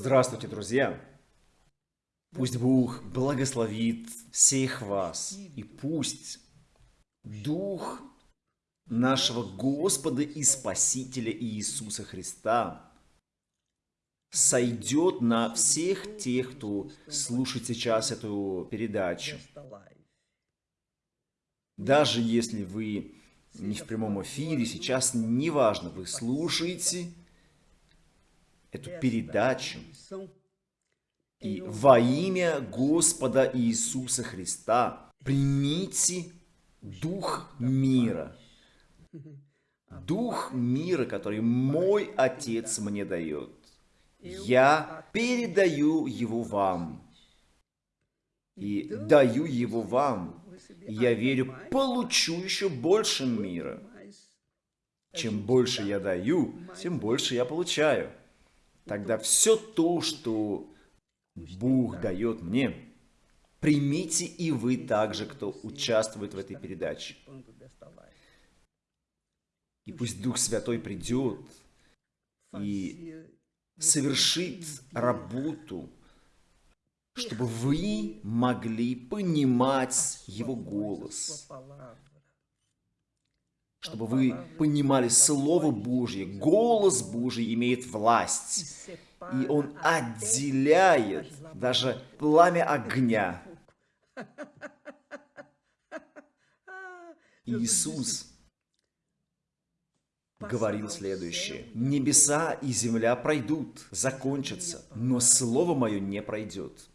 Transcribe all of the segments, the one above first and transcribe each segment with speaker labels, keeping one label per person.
Speaker 1: Здравствуйте, друзья! Пусть Бог благословит всех вас, и пусть Дух нашего Господа и Спасителя Иисуса Христа сойдет на всех тех, кто слушает сейчас эту передачу. Даже если вы не в прямом эфире, сейчас неважно, вы слушаете эту передачу. И во имя Господа Иисуса Христа примите Дух мира. Дух мира, который мой Отец мне дает. Я передаю его вам. И даю его вам. Я верю, получу еще больше мира. Чем больше я даю, тем больше я получаю тогда все то, что Бог дает мне, примите и вы также, кто участвует в этой передаче. И пусть Дух Святой придет и совершит работу, чтобы вы могли понимать Его голос, чтобы вы понимали Слово Божье, голос Божий имеет власть, и он отделяет даже пламя огня. Иисус говорил следующее. «Небеса и земля пройдут, закончатся, но Слово Мое не пройдет.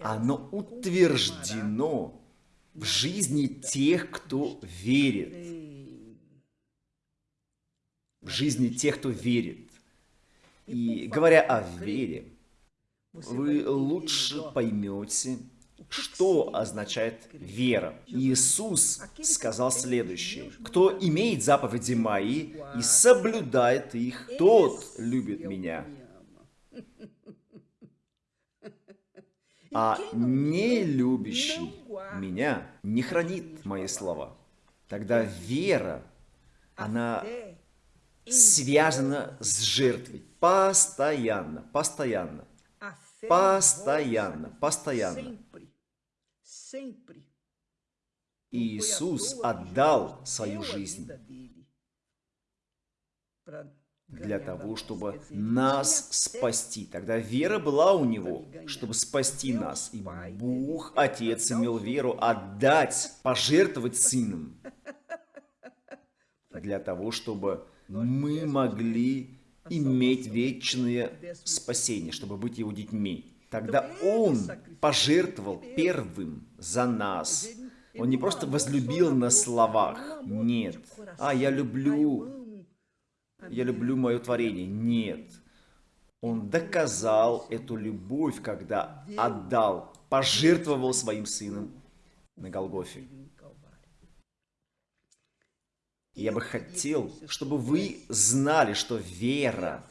Speaker 1: Оно утверждено в жизни тех, кто верит. В жизни тех, кто верит. И говоря о вере, вы лучше поймете, что означает вера. Иисус сказал следующее. «Кто имеет заповеди мои и соблюдает их, тот любит меня. А не любящий меня не хранит мои слова. Тогда вера, она связана с жертвой. Постоянно, постоянно. Постоянно, постоянно. Иисус отдал свою жизнь для того, чтобы нас спасти. Тогда вера была у него, чтобы спасти нас. И Бог, Отец, имел веру отдать, пожертвовать Сыном, для того, чтобы мы могли иметь вечное спасение, чтобы быть Его детьми. Тогда Он пожертвовал первым за нас. Он не просто возлюбил на словах, нет. А, я люблю я люблю мое творение. Нет. Он доказал эту любовь, когда отдал, пожертвовал своим сыном на Голгофе. я бы хотел, чтобы вы знали, что вера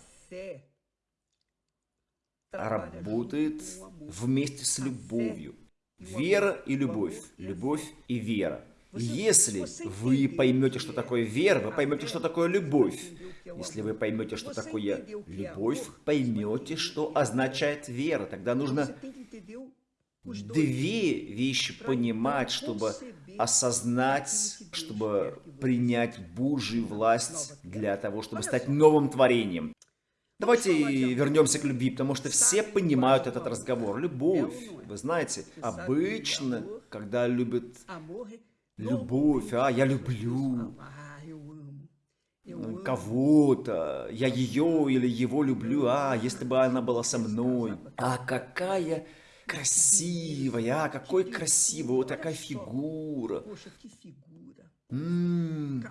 Speaker 1: работает вместе с любовью. Вера и любовь. Любовь и вера. Если вы поймете, что такое вера, вы поймете, что такое любовь. Если вы поймете, что такое любовь, поймете, что означает вера. Тогда нужно две вещи понимать, чтобы осознать, чтобы принять Божью власть для того, чтобы стать новым творением. Давайте вернемся к любви, потому что все понимают этот разговор. Любовь, вы знаете, обычно, когда любят любовь, а, я люблю. кого-то, я ее или его люблю, а, если бы она была со мной, а какая красивая, а, какой красивый, вот такая фигура. М. -м,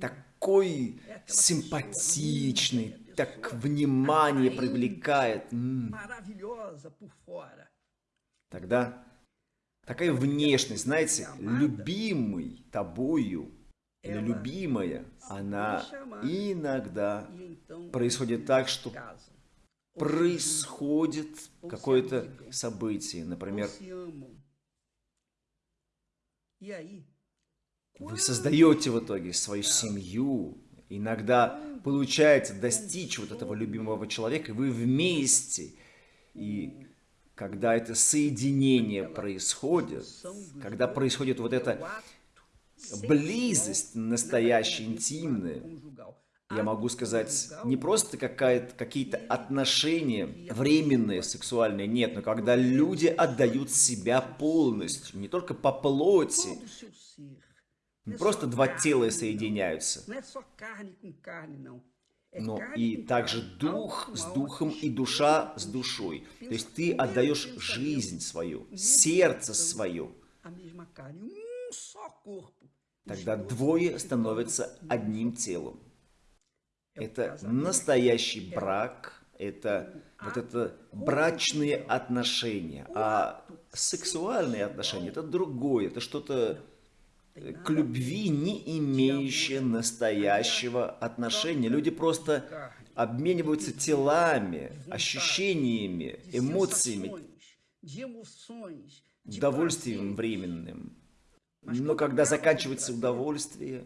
Speaker 1: такой симпатичный, так внимание привлекает. Тогда такая внешность, знаете, любимый тобою или любимая, она иногда происходит так, что происходит какое-то событие, например, вы создаете в итоге свою семью, Иногда получается достичь вот этого любимого человека, и вы вместе. И когда это соединение происходит, когда происходит вот эта близость настоящая, интимная, я могу сказать, не просто какие-то отношения временные, сексуальные, нет, но когда люди отдают себя полностью, не только по плоти, не просто два тела соединяются, но и также дух с духом и душа с душой. То есть ты отдаешь жизнь свою, сердце свое. Тогда двое становятся одним телом. Это настоящий брак, это вот это брачные отношения. А сексуальные отношения – это другое, это что-то к любви не имеющее настоящего отношения. Люди просто обмениваются телами, ощущениями, эмоциями, удовольствием временным. Но когда заканчивается удовольствие,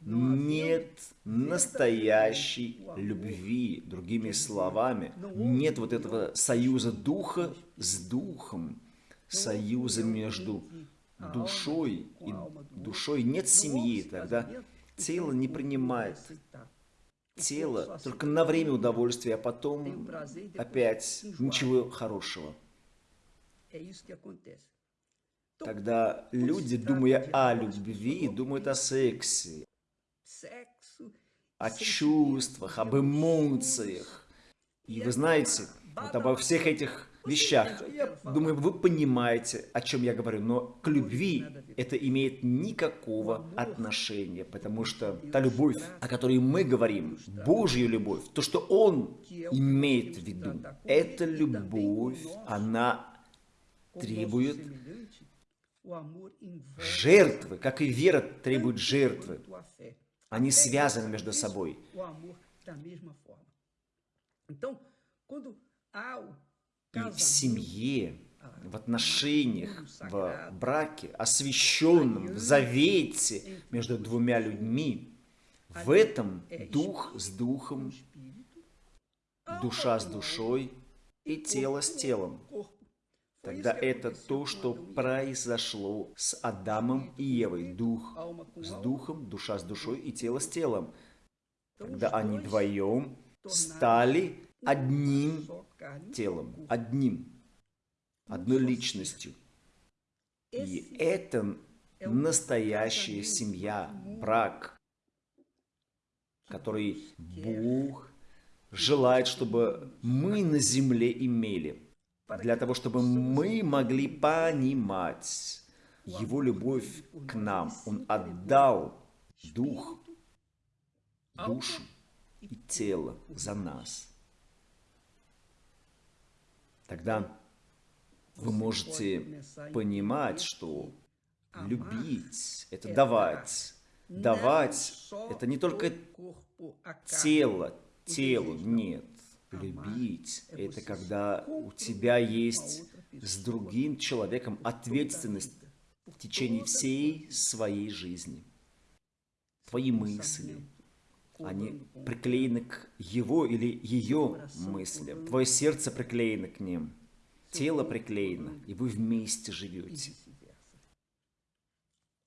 Speaker 1: нет настоящей любви. Другими словами, нет вот этого союза духа с духом, союза между душой и душой. Нет семьи, тогда тело не принимает. Тело только на время удовольствия, а потом опять ничего хорошего. Тогда люди, думая о любви, думают о сексе, о чувствах, об эмоциях. И вы знаете, вот обо всех этих вещах, я думаю, вы понимаете, о чем я говорю, но к любви это имеет никакого отношения, потому что та любовь, о которой мы говорим, Божья любовь, то, что Он имеет в виду, эта любовь, она требует жертвы, как и вера требует жертвы. Они связаны между собой. И в семье, в отношениях, в браке, освященном, в завете между двумя людьми, в этом дух с духом, душа с душой и тело с телом. Тогда это то, что произошло с Адамом и Евой. Дух с духом, душа с душой и тело с телом. Когда они вдвоем стали одним телом, одним, одной личностью. И это настоящая семья, брак, который Бог желает, чтобы мы на земле имели для того, чтобы мы могли понимать Его любовь к нам. Он отдал дух, душу и тело за нас. Тогда вы можете понимать, что любить – это давать. Давать – это не только тело, телу, нет. Любить – это когда у тебя есть с другим человеком ответственность в течение всей своей жизни. Твои мысли, они приклеены к его или ее мыслям. Твое сердце приклеено к ним, тело приклеено, и вы вместе живете.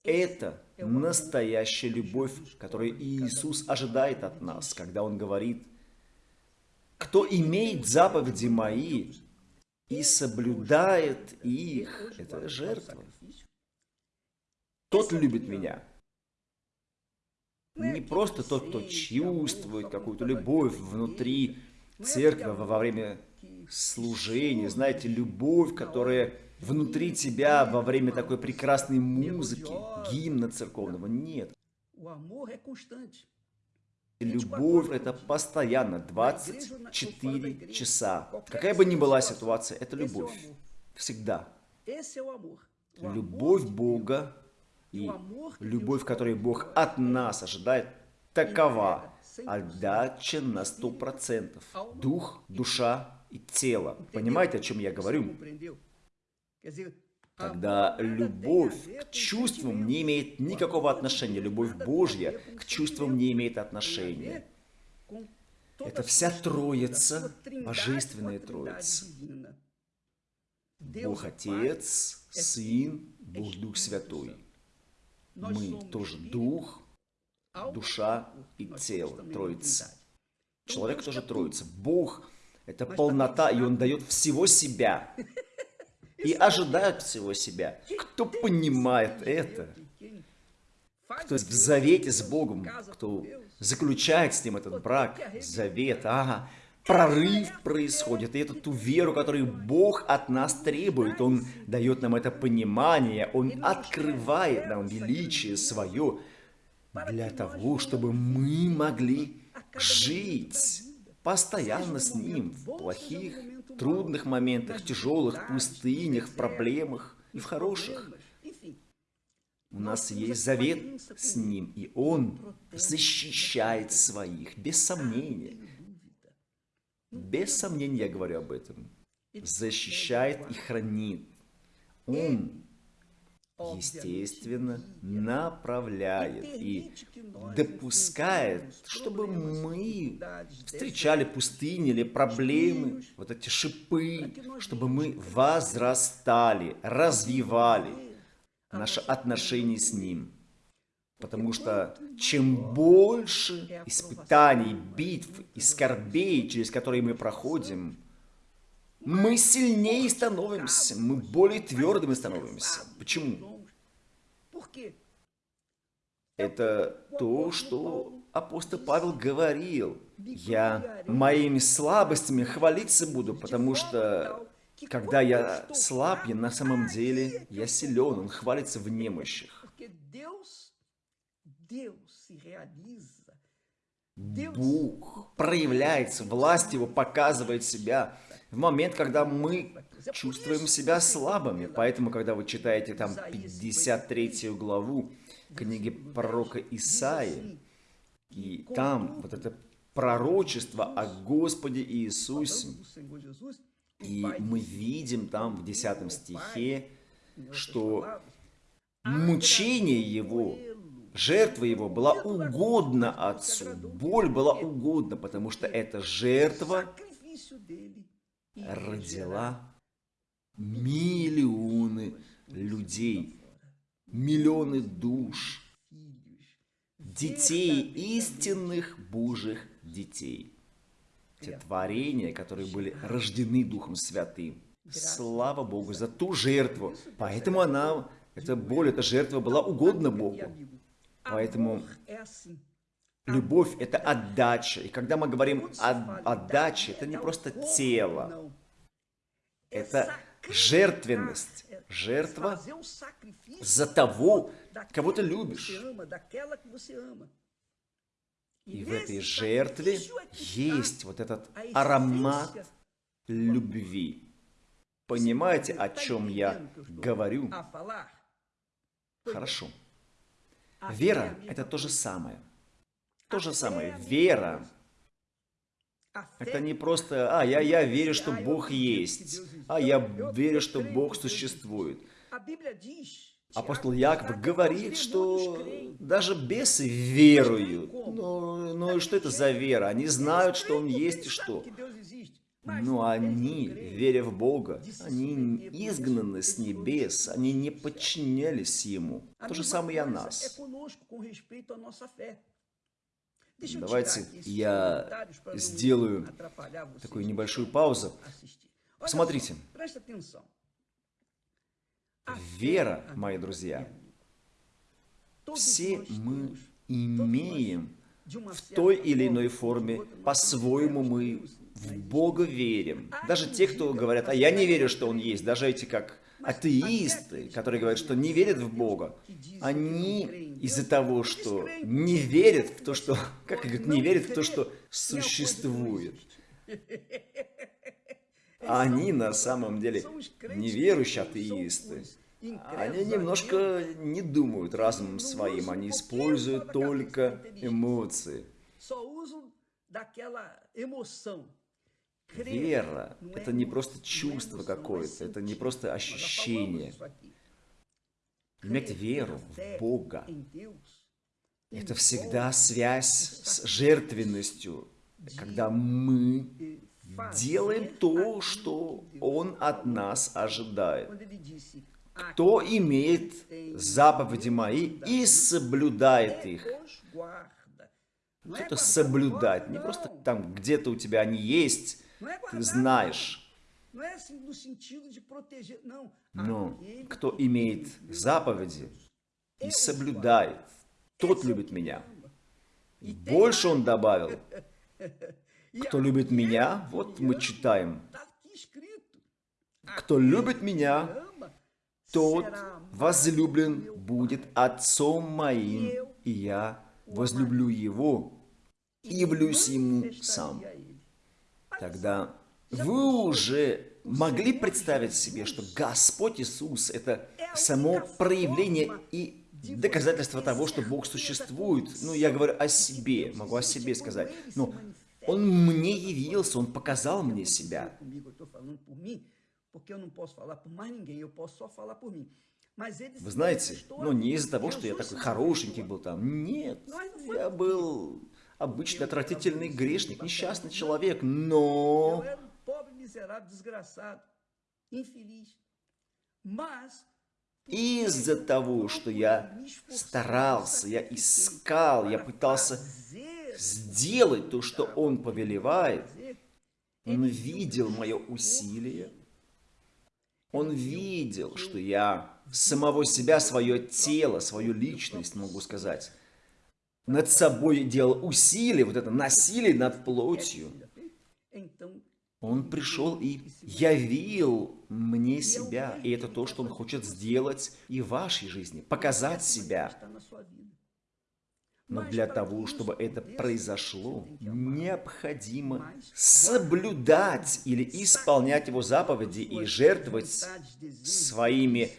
Speaker 1: Это настоящая любовь, которую Иисус ожидает от нас, когда Он говорит, кто имеет заповеди мои и соблюдает их, это жертва. Тот любит меня. Не просто тот, кто чувствует какую-то любовь внутри церкви во время служения. Знаете, любовь, которая внутри тебя во время такой прекрасной музыки, гимна церковного. Нет. Любовь – это постоянно, 24 часа. Какая бы ни была ситуация, это любовь. Всегда. Любовь Бога и любовь, которую Бог от нас ожидает, такова. Отдача на 100%. Дух, душа и тело. Понимаете, о чем я говорю? Тогда любовь к чувствам не имеет никакого отношения. Любовь Божья к чувствам не имеет отношения. Это вся Троица, Божественная Троица. Бог Отец, Сын, Бог Дух Святой. Мы тоже Дух, душа и тело, Троица. Человек тоже Троица. Бог – это полнота, и Он дает всего себя. И ожидает всего себя. Кто понимает это, кто в завете с Богом, кто заключает с Ним этот брак, завет, ага, прорыв происходит. И эту ту веру, которую Бог от нас требует, Он дает нам это понимание, Он открывает нам величие свое для того, чтобы мы могли жить постоянно с Ним в плохих, трудных моментах, тяжелых, пустынях, проблемах и в хороших. У нас есть завет с Ним, и Он защищает своих, без сомнения. Без сомнения я говорю об этом. Защищает и хранит. Он естественно, направляет и допускает, чтобы мы встречали пустыни или проблемы, вот эти шипы, чтобы мы возрастали, развивали наши отношения с Ним. Потому что чем больше испытаний, битв и скорбей, через которые мы проходим, мы сильнее становимся, мы более твердыми становимся. Почему? Это то, что апостол Павел говорил. Я моими слабостями хвалиться буду, потому что когда я слаб, я на самом деле я силен. Он хвалится в немощах. Бог проявляется, власть его показывает себя в момент, когда мы чувствуем себя слабыми. Поэтому, когда вы читаете там 53 главу книги пророка Исаии, и там вот это пророчество о Господе Иисусе, и мы видим там в 10 стихе, что мучение Его, жертва Его была угодна Отцу, боль была угодна, потому что эта жертва родила миллионы людей, миллионы душ, детей, истинных Божьих детей. Те творения, которые были рождены Духом Святым. Слава Богу за ту жертву. Поэтому она, эта боль, эта жертва была угодна Богу. Поэтому любовь – это отдача. И когда мы говорим о отдаче, это не просто тело. Это жертвенность, жертва за того, кого ты любишь. И в этой жертве есть вот этот аромат любви. Понимаете, о чем я говорю? Хорошо. Вера – это то же самое. То же самое. Вера это не просто, а, я, я верю, что Бог есть, а я верю, что Бог существует. Апостол Яков говорит, что даже бесы веруют. Но, но что это за вера? Они знают, что Он есть и что. Но они, веря в Бога, они изгнаны с небес, они не подчинялись Ему. То же самое и о нас. Давайте я сделаю такую небольшую паузу. Посмотрите. Вера, мои друзья, все мы имеем в той или иной форме, по-своему мы в Бога верим. Даже те, кто говорят, а я не верю, что Он есть, даже эти как атеисты, которые говорят, что не верят в Бога, они из-за того, что не верят в то, что, как говорят, не верят в то, что существует. Они на самом деле неверующие атеисты. Они немножко не думают разумом своим, они используют только эмоции. Вера – это не просто чувство какое-то, это не просто ощущение. Иметь веру в Бога – это всегда связь с жертвенностью, когда мы делаем то, что Он от нас ожидает. Кто имеет заповеди мои и соблюдает их. Что-то соблюдать, не просто там где-то у тебя они есть, ты знаешь. Но кто имеет заповеди и соблюдает, тот любит меня. И больше он добавил, кто любит меня, вот мы читаем, кто любит меня, тот возлюблен будет отцом моим, и я возлюблю его и явлюсь ему сам. Тогда вы уже могли представить себе, что Господь Иисус – это само проявление и доказательство того, что Бог существует. Ну, я говорю о себе, могу о себе сказать. Но Он мне явился, Он показал мне себя. Вы знаете, ну не из-за того, что я такой хорошенький был там. Нет, я был обычный отвратительный грешник, несчастный человек, но... Из-за того, что я старался, я искал, я пытался сделать то, что Он повелевает, Он видел мое усилие, Он видел, что я самого себя, свое тело, свою личность, могу сказать, над собой делал усилие, вот это насилие над плотью. Он пришел и явил мне себя. И это то, что он хочет сделать и в вашей жизни. Показать себя. Но для того, чтобы это произошло, необходимо соблюдать или исполнять его заповеди и жертвовать своими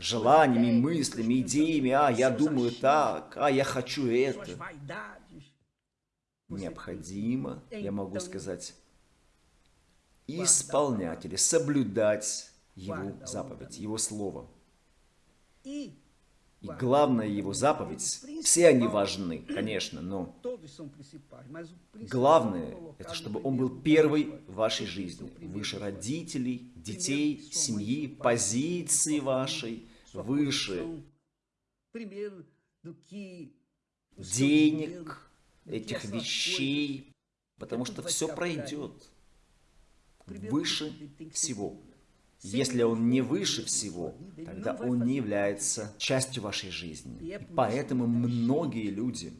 Speaker 1: желаниями, мыслями, идеями. А, я думаю так, а, я хочу это. Необходимо, я могу сказать, исполнять или соблюдать Его заповедь, Его Слово. И главная Его заповедь, все они важны, конечно, но главное, это чтобы Он был первый в вашей жизни, выше родителей, детей, семьи, позиции вашей, выше. Денег, этих вещей, потому что все пройдет выше всего. Если он не выше всего, тогда он не является частью вашей жизни. И поэтому многие люди,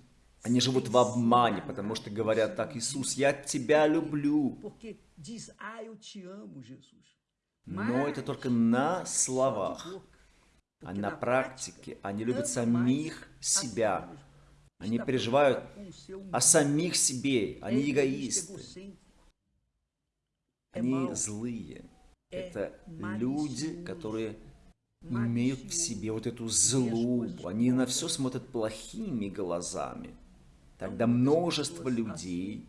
Speaker 1: они живут в обмане, потому что говорят так, Иисус, я тебя люблю. Но это только на словах, а на практике они любят самих себя. Они переживают о самих себе, они эгоисты. Они злые. Это люди, которые имеют в себе вот эту злобу. Они на все смотрят плохими глазами. Тогда множество людей,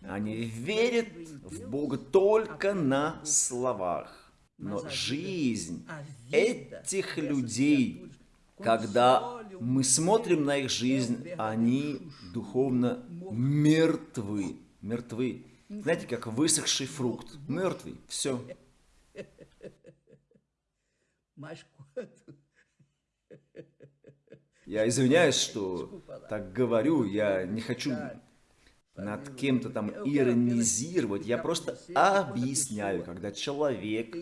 Speaker 1: они верят в Бога только на словах. Но жизнь этих людей, когда мы смотрим на их жизнь, они духовно мертвы. Мертвы. Знаете, как высохший фрукт. Мертвый. Все. Я извиняюсь, что так говорю. Я не хочу над кем-то там иронизировать. Я просто объясняю, когда человек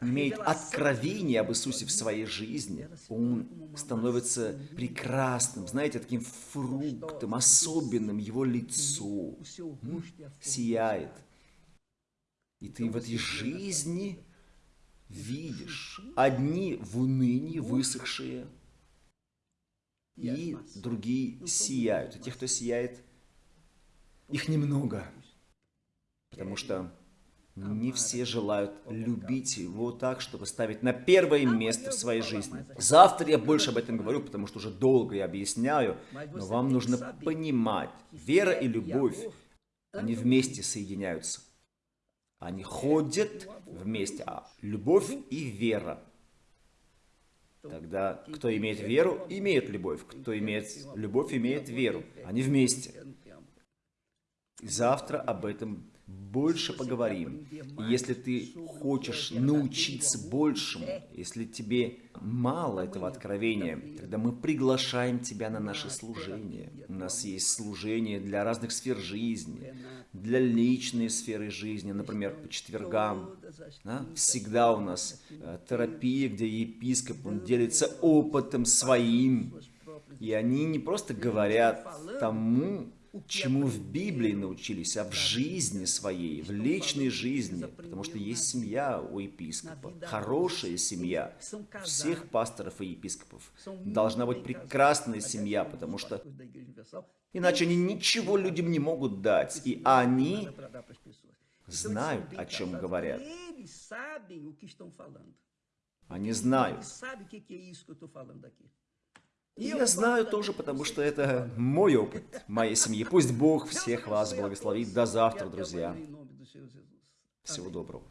Speaker 1: имеет откровение об Иисусе в своей жизни, он становится прекрасным, знаете, таким фруктом, особенным, его лицо. Сияет. И ты в этой жизни видишь одни в унынии высохшие, и другие сияют. И тех, кто сияет, их немного, потому что не все желают любить его так, чтобы ставить на первое место в своей жизни. Завтра я больше об этом говорю, потому что уже долго я объясняю, но вам нужно понимать, вера и любовь, Они вместе соединяются. Они ходят вместе. А любовь и вера. Тогда кто имеет веру, имеет любовь. Кто имеет любовь, имеет веру. Они вместе. Завтра об этом больше поговорим. Если ты хочешь научиться большему, если тебе мало этого откровения, тогда мы приглашаем тебя на наше служение. У нас есть служение для разных сфер жизни, для личной сферы жизни, например, по четвергам. Да? Всегда у нас э, терапия, где епископ, он делится опытом своим, и они не просто говорят тому, чему в Библии научились, а в жизни своей, в личной жизни, потому что есть семья у епископа, хорошая семья, всех пасторов и епископов. Должна быть прекрасная семья, потому что иначе они ничего людям не могут дать, и они знают, о чем говорят. Они знают. И я знаю тоже, потому что это мой опыт моей семьи. Пусть Бог всех вас благословит. До завтра, друзья. Всего доброго.